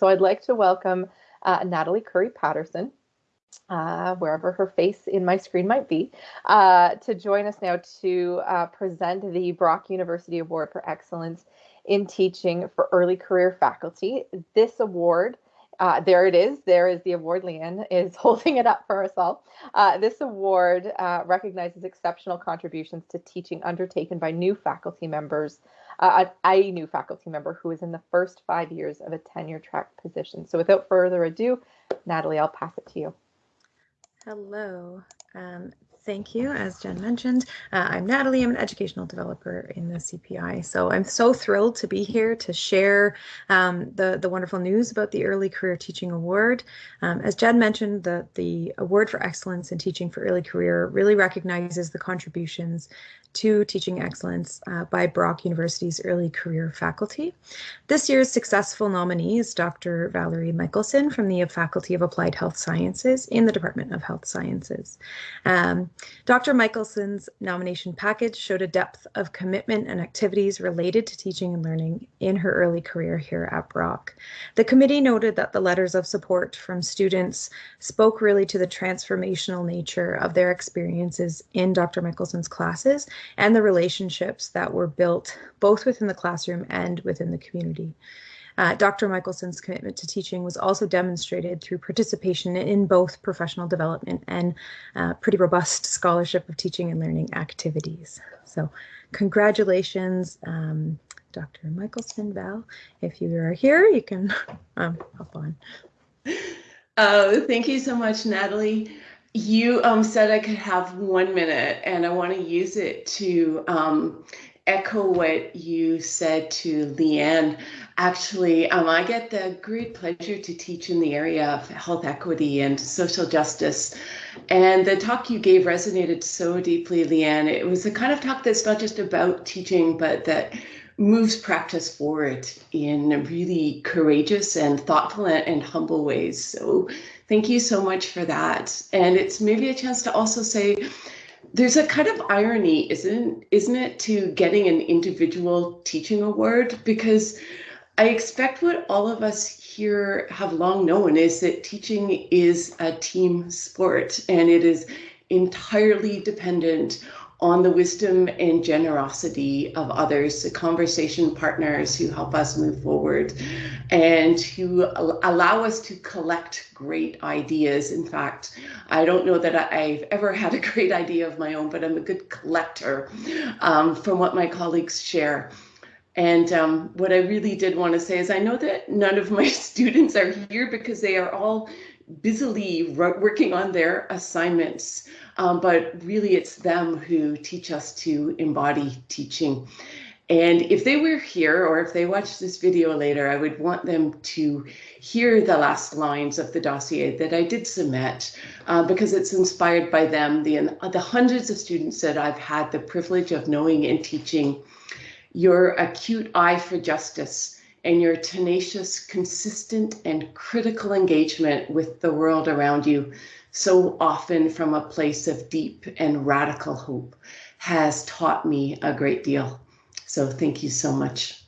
So I'd like to welcome uh, Natalie Curry Patterson, uh, wherever her face in my screen might be, uh, to join us now to uh, present the Brock University Award for Excellence in Teaching for Early Career Faculty. This award uh, there it is. There is the award. Leanne is holding it up for us all. Uh, this award uh, recognizes exceptional contributions to teaching undertaken by new faculty members, uh, a new faculty member who is in the first five years of a tenure track position. So without further ado, Natalie, I'll pass it to you. Hello. Um, Thank you. As Jen mentioned, uh, I'm Natalie. I'm an educational developer in the CPI. So I'm so thrilled to be here to share um, the, the wonderful news about the Early Career Teaching Award. Um, as Jen mentioned, the, the Award for Excellence in Teaching for Early Career really recognizes the contributions to teaching excellence uh, by Brock University's early career faculty. This year's successful nominee is Dr. Valerie Michaelson from the Faculty of Applied Health Sciences in the Department of Health Sciences. Um, Dr. Michaelson's nomination package showed a depth of commitment and activities related to teaching and learning in her early career here at Brock. The committee noted that the letters of support from students spoke really to the transformational nature of their experiences in Dr. Michaelson's classes and the relationships that were built both within the classroom and within the community. Uh, Dr. Michaelson's commitment to teaching was also demonstrated through participation in both professional development and uh, pretty robust scholarship of teaching and learning activities. So congratulations, um, Dr. Michaelson, Val. If you are here, you can um, hop on. Oh, thank you so much, Natalie. You um, said I could have one minute, and I want to use it to um, echo what you said to Leanne. Actually, um, I get the great pleasure to teach in the area of health equity and social justice. And the talk you gave resonated so deeply, Leanne. It was the kind of talk that's not just about teaching, but that moves practice forward in really courageous and thoughtful and humble ways. So Thank you so much for that. And it's maybe a chance to also say there's a kind of irony, isn't isn't it, to getting an individual teaching award? Because I expect what all of us here have long known is that teaching is a team sport and it is entirely dependent on the wisdom and generosity of others, the conversation partners who help us move forward and who allow us to collect great ideas. In fact, I don't know that I've ever had a great idea of my own, but I'm a good collector um, from what my colleagues share. And um, what I really did want to say is I know that none of my students are here because they are all busily working on their assignments. Um, but really, it's them who teach us to embody teaching. And if they were here or if they watch this video later, I would want them to hear the last lines of the dossier that I did submit uh, because it's inspired by them, the, the hundreds of students that I've had the privilege of knowing and teaching. Your acute eye for justice and your tenacious, consistent, and critical engagement with the world around you so often from a place of deep and radical hope has taught me a great deal. So thank you so much.